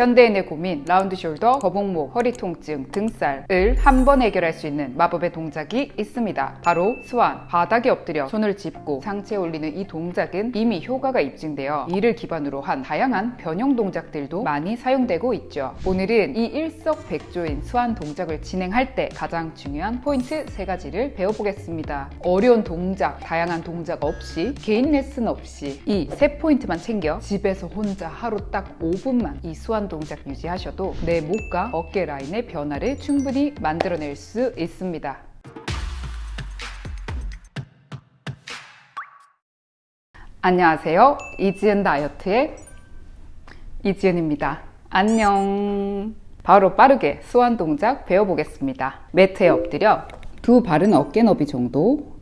현대인의 고민, round shoulder, 거북목, 허리 통증, 등살을 한 번 해결할 수 있는 마법의 동작이 있습니다. 바로 swan, 바닥에 엎드려 손을 짚고 상체를 올리는 이 동작은 이미 효과가 입증되어 이를 기반으로 한 다양한 변형 동작들도 많이 사용되고 있죠. 오늘은 이 일석백조인 swan 동작을 진행할 때 가장 중요한 포인트 세 가지를 배워보겠습니다. 어려운 동작, 다양한 동작 없이 개인 레슨 없이 이 세 포인트만 챙겨 집에서 혼자 하루 딱 5분만 이 swan 동작 유지하셔도 내 목과 어깨 라인의 변화를 충분히 만들어낼 수 있습니다. 안녕하세요. 이지은 다이어트의 이지은입니다. 안녕. 바로 빠르게 수완 동작 배워보겠습니다. 매트에 엎드려 두 발은 어깨 너비 정도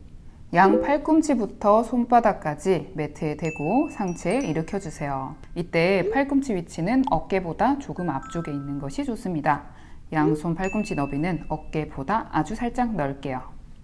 양 팔꿈치부터 손바닥까지 매트에 대고 상체 일으켜 주세요. 이때 팔꿈치 위치는 어깨보다 조금 앞쪽에 있는 것이 좋습니다. 양손 팔꿈치 너비는 어깨보다 아주 살짝 넓게요.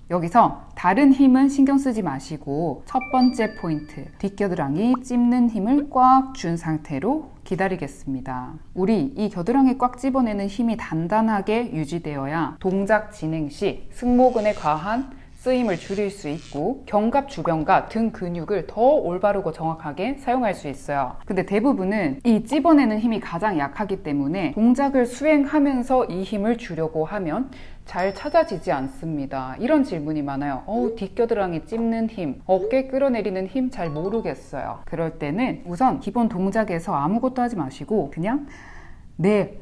여기서 다른 힘은 신경 쓰지 마시고 첫 번째 포인트 뒷겨드랑이 찝는 힘을 꽉 준 상태로 기다리겠습니다. 우리 이 겨드랑이 꽉 집어내는 힘이 단단하게 유지되어야 동작 진행 시 승모근에 과한 쓰임을 줄일 수 있고 견갑 주변과 등 근육을 더 올바르고 정확하게 사용할 수 있어요. 근데 대부분은 이 찝어내는 힘이 가장 약하기 때문에 동작을 수행하면서 이 힘을 주려고 하면 잘 찾아지지 않습니다. 이런 질문이 많아요. 어우, 뒷겨드랑이 찝는 힘, 어깨 끌어내리는 힘 잘 모르겠어요. 그럴 때는 우선 기본 동작에서 아무것도 하지 마시고 그냥 내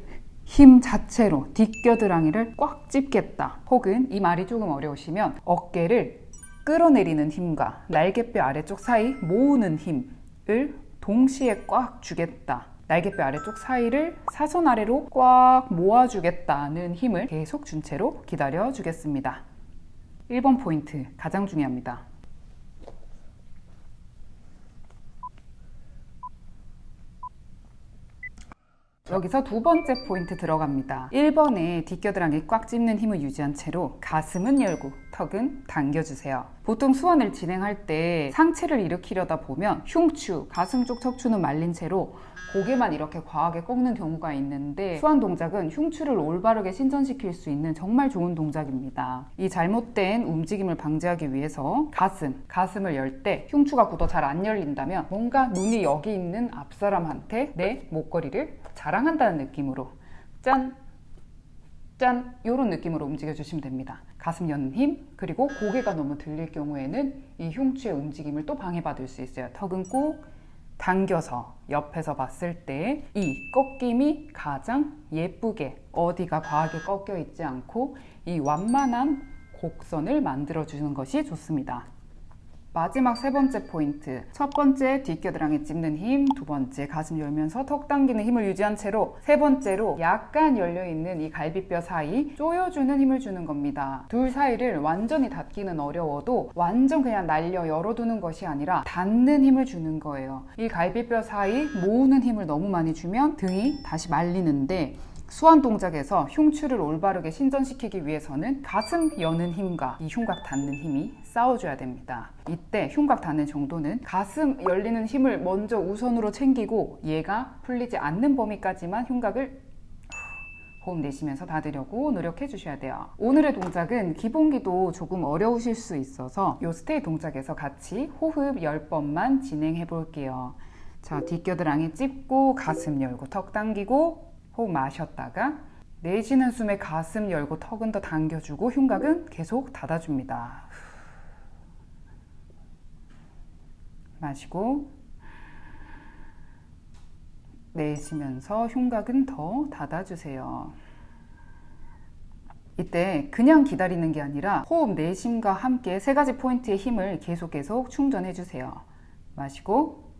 힘 자체로 뒷겨드랑이를 꽉 찝겠다. 혹은 이 말이 조금 어려우시면 어깨를 끌어내리는 힘과 날개뼈 아래쪽 사이 모으는 힘을 동시에 꽉 주겠다. 날개뼈 아래쪽 사이를 사선 아래로 꽉 모아주겠다는 힘을 계속 준 채로 기다려 주겠습니다. 1번 포인트 가장 중요합니다 여기서 두 번째 포인트 들어갑니다. 1번에 뒷겨드랑이 꽉 찝는 힘을 유지한 채로 가슴은 열고 턱은 당겨주세요 보통 수원을 진행할 때 상체를 일으키려다 보면 흉추, 가슴 쪽 척추는 말린 채로 고개만 이렇게 과하게 꺾는 경우가 있는데 수완 동작은 흉추를 올바르게 신전시킬 수 있는 정말 좋은 동작입니다 이 잘못된 움직임을 방지하기 위해서 가슴, 가슴을 열 때 흉추가 굳어 잘 안 열린다면 뭔가 눈이 여기 있는 앞사람한테 내 목걸이를 자랑한다는 느낌으로 짠! 짠! 이런 느낌으로 움직여 주시면 됩니다. 가슴 여는 힘 그리고 고개가 너무 들릴 경우에는 이 흉추의 움직임을 또 방해받을 수 있어요. 턱은 꼭 당겨서 옆에서 봤을 때 이 꺾임이 가장 예쁘게 어디가 과하게 꺾여 있지 않고 이 완만한 곡선을 만들어 주는 것이 좋습니다. 마지막 세 번째 포인트. 첫 번째 뒷겨드랑이 찝는 힘, 두 번째 가슴 열면서 턱 당기는 힘을 유지한 채로 세 번째로 약간 열려있는 이 갈비뼈 사이 조여주는 힘을 주는 겁니다. 둘 사이를 완전히 닫기는 어려워도 완전 그냥 날려 열어두는 것이 아니라 닫는 힘을 주는 거예요. 이 갈비뼈 사이 모으는 힘을 너무 많이 주면 등이 다시 말리는데 수완 동작에서 흉추를 올바르게 신전시키기 위해서는 가슴 여는 힘과 이 흉곽 닫는 힘이 싸워줘야 됩니다. 이때 흉곽 닿는 정도는 가슴 열리는 힘을 먼저 우선으로 챙기고 얘가 풀리지 않는 범위까지만 흉곽을 호흡 내쉬면서 닫으려고 노력해 주셔야 돼요. 오늘의 동작은 기본기도 조금 어려우실 수 있어서 이 스테이 동작에서 같이 호흡 10번만 진행해 볼게요. 자 뒷겨드랑이 찝고 가슴 열고 턱 당기고 호흡 마셨다가 내쉬는 숨에 가슴 열고 턱은 더 당겨주고 흉곽은 계속 닫아줍니다 마시고 내쉬면서 흉곽은 더 닫아주세요. 이때 그냥 기다리는 게 아니라 호흡 내심과 함께 세 가지 포인트의 힘을 계속 계속 충전해 주세요. 마시고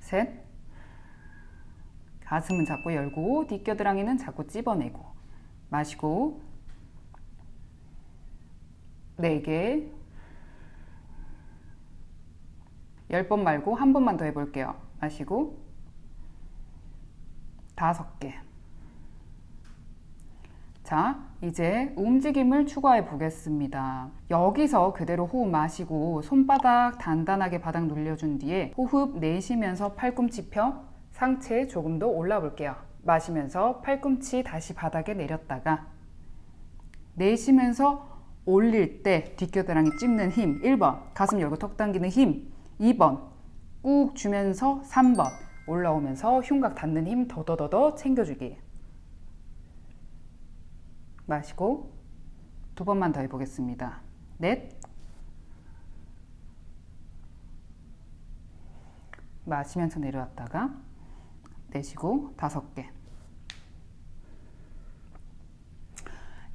셋 가슴은 자꾸 열고 뒷겨드랑이는 자꾸 찝어내고 마시고 네개 10번 말고 한 번만 더 해볼게요. 마시고 다섯 개 자, 이제 움직임을 추가해 보겠습니다. 여기서 그대로 호흡 마시고 손바닥 단단하게 바닥 눌려준 뒤에 호흡 내쉬면서 팔꿈치 펴 상체에 조금 더 올라 볼게요. 마시면서 팔꿈치 다시 바닥에 내렸다가 내쉬면서 올릴 때 뒷교대랑이 찝는 힘 1번. 가슴 열고 턱 당기는 힘 2번. 꾹 주면서 3번. 올라오면서 흉곽 닿는 힘 더더더더 챙겨주기. 마시고 두 번만 더 해보겠습니다. 넷. 마시면서 내려왔다가 내쉬고 다섯 개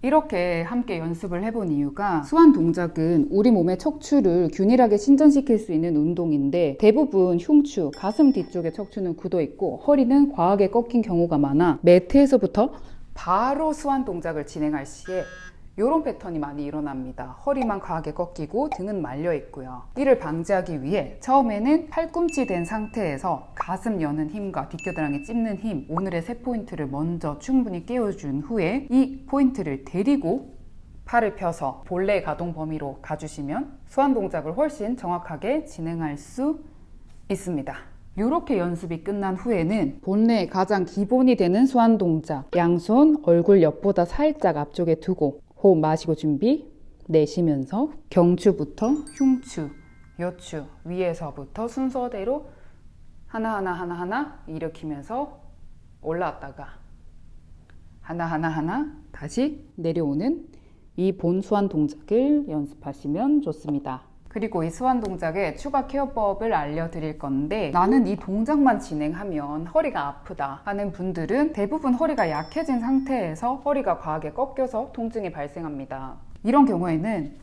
이렇게 함께 연습을 해본 이유가 수완 동작은 우리 몸의 척추를 균일하게 신전시킬 수 있는 운동인데 대부분 흉추, 가슴 뒤쪽의 척추는 굳어 있고 허리는 과하게 꺾인 경우가 많아 매트에서부터 바로 수완 동작을 진행할 시에 이런 패턴이 많이 일어납니다. 허리만 과하게 꺾이고 등은 말려 있고요. 이를 방지하기 위해 처음에는 팔꿈치 된 상태에서 가슴 여는 힘과 뒷교드랑이 찝는 힘 오늘의 세 포인트를 먼저 충분히 깨워준 후에 이 포인트를 데리고 팔을 펴서 본래 가동 범위로 가주시면 수완 동작을 훨씬 정확하게 진행할 수 있습니다. 이렇게 연습이 끝난 후에는 본래의 가장 기본이 되는 수완 동작 양손 얼굴 옆보다 살짝 앞쪽에 두고 호흡 마시고 준비 내쉬면서 경추부터 흉추, 여추 위에서부터 순서대로 하나하나 하나하나 일으키면서 올라왔다가 하나하나 하나 다시 내려오는 이 본 수완 동작을 연습하시면 좋습니다. 그리고 이 수완 동작의 추가 케어법을 알려드릴 건데 나는 이 동작만 진행하면 허리가 아프다 하는 분들은 대부분 허리가 약해진 상태에서 허리가 과하게 꺾여서 통증이 발생합니다. 이런 경우에는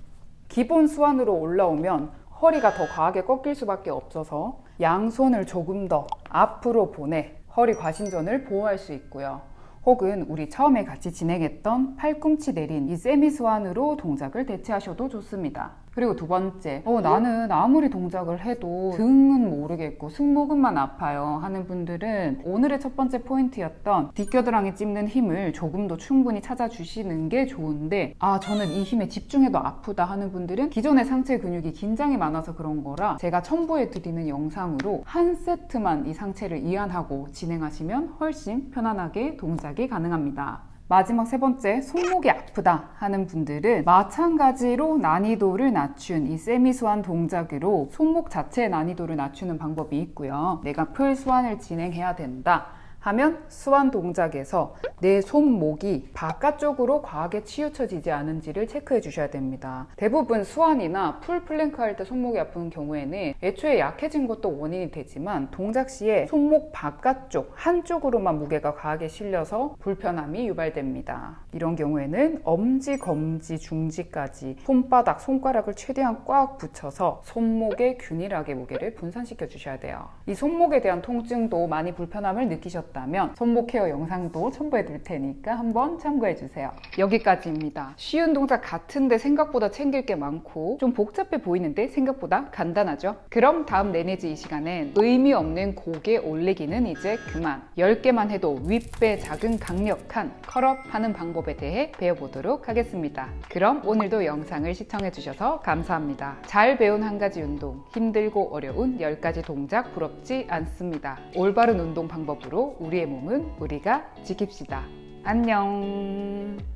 기본 수완으로 올라오면 허리가 더 과하게 꺾일 수밖에 없어서 양손을 조금 더 앞으로 보내 허리 과신전을 보호할 수 있고요. 혹은 우리 처음에 같이 진행했던 팔꿈치 내린 이 세미 스완으로 동작을 대체하셔도 좋습니다. 그리고 두 번째, 어, 나는 아무리 동작을 해도 등은 모르겠고 승모근만 아파요 하는 분들은 오늘의 첫 번째 포인트였던 뒷겨드랑이 찝는 힘을 조금 더 충분히 찾아주시는 게 좋은데 아 저는 이 힘에 집중해도 아프다 하는 분들은 기존의 상체 근육이 긴장이 많아서 그런 거라 제가 첨부해 드리는 영상으로 한 세트만 이 상체를 이완하고 진행하시면 훨씬 편안하게 동작 이 가능합니다. 마지막 세 번째, 손목이 아프다 하는 분들은 마찬가지로 난이도를 낮춘 이 semi swan 동작으로 손목 자체의 난이도를 낮추는 방법이 있고요. 내가 full swan을 진행해야 된다. 하면 swan 동작에서 내 손목이 바깥쪽으로 과하게 치우쳐지지 않은지를 체크해 주셔야 됩니다. 대부분 swan이나 full plank 할 때 손목이 아픈 경우에는 애초에 약해진 것도 원인이 되지만 동작 시에 손목 바깥쪽 한쪽으로만 무게가 과하게 실려서 불편함이 유발됩니다. 이런 경우에는 엄지, 검지, 중지까지 손바닥, 손가락을 최대한 꽉 붙여서 손목에 균일하게 무게를 분산시켜 주셔야 돼요. 이 손목에 대한 통증도 많이 불편함을 느끼셨다 싶다면 손목 케어 영상도 첨부해 둘 테니까 한번 참고해 주세요. 여기까지입니다. 쉬운 동작 같은데 생각보다 챙길 게 많고 좀 복잡해 보이는데 생각보다 간단하죠? 그럼 다음 내내지 이 시간엔 의미 없는 고개 올리기는 이제 그만 10개만 해도 윗배 작은 강력한 컬업 하는 방법에 대해 배워보도록 하겠습니다. 그럼 오늘도 영상을 시청해 주셔서 감사합니다. 잘 배운 한 가지 운동, 힘들고 어려운 10가지 동작 부럽지 않습니다. 올바른 운동 방법으로 우리의 몸은 우리가 지킵시다. 안녕.